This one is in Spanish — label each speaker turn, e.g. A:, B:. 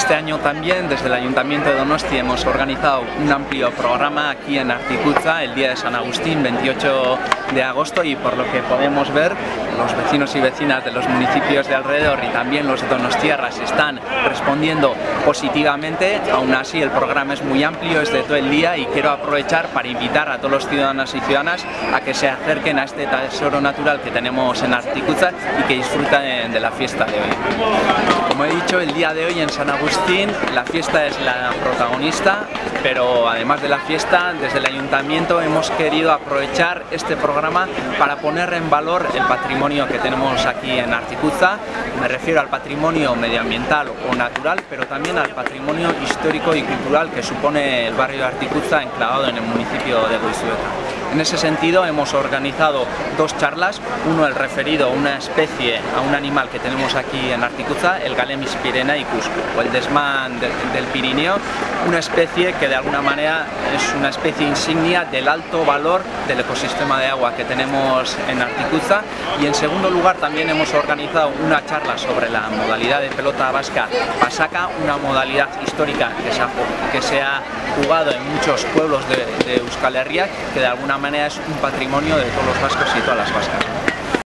A: Este año también desde el Ayuntamiento de Donosti hemos organizado un amplio programa aquí en Articuza el día de San Agustín, 28 de agosto y por lo que podemos ver los vecinos y vecinas de los municipios de alrededor y también los donostiarras están respondiendo positivamente, aún así el programa es muy amplio, es de todo el día y quiero aprovechar para invitar a todos los ciudadanos y ciudadanas a que se acerquen a este tesoro natural que tenemos en Articuza y que disfruten de la fiesta de hoy. Como he dicho, el día de hoy en San Agustín la fiesta es la protagonista, pero además de la fiesta, desde el Ayuntamiento hemos querido aprovechar este programa para poner en valor el patrimonio que tenemos aquí en Articuza. Me refiero al patrimonio medioambiental o natural, pero también al patrimonio histórico y cultural que supone el barrio de Articuza enclavado en el municipio de Goizueta. En ese sentido hemos organizado dos charlas, uno el referido a una especie, a un animal que tenemos aquí en Articuza, el Galemis pirenaicus o el desmán del Pirineo, una especie que de alguna manera es una especie insignia del alto valor del ecosistema de agua que tenemos en Articuza. Y en segundo lugar también hemos organizado una charla sobre la modalidad de pelota vasca pasaca, una modalidad histórica que se ha, jugado en muchos pueblos de, de Euskal Herria que de alguna manera es un patrimonio de todos los vascos y todas las vascas.